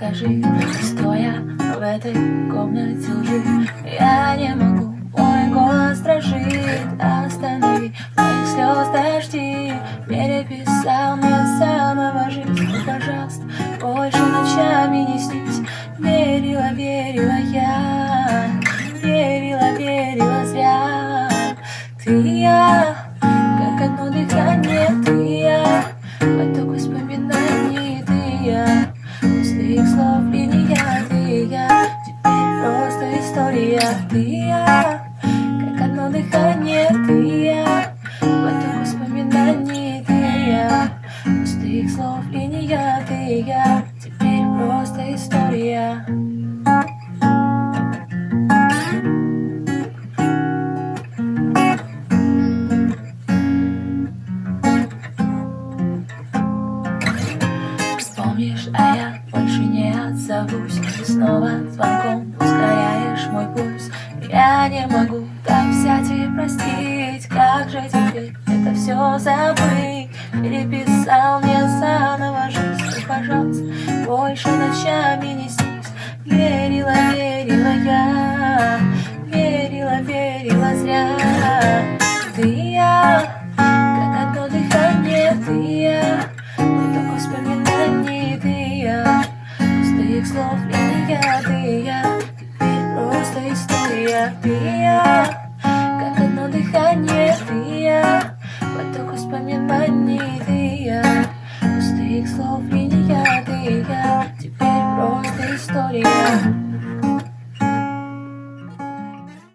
Стоя в этой комнате лжи Я не могу, мой голос дрожит Останови моих слез дожди. Переписал мне самого жизнь. Пожалуйста, больше ночами не снись. Верила, верила я. Верила, верила зря. Ты я, история Ты и я, как одно дыхание Ты и я, поток воспоминаний Ты и я, пустых слов линия Ты я, теперь просто история. Вспомнишь, а я больше не отзовусь. Снова звонком пульс Я не могу так взять и простить. Как же теперь это все забыть? Переписал мне заново жизнь. Пожалуйста, больше ночами не снись. Верила, верила я. Верила, верила зря. Ты и я, как одно дыхание Ты и я, поток воспоминаний Ты и я, пустых слов линия Ты и я, просто история Ты и я, как одно дыхание Ты и я, поток воспоминаний Ты и я, пустых слов Ты и я, теперь просто история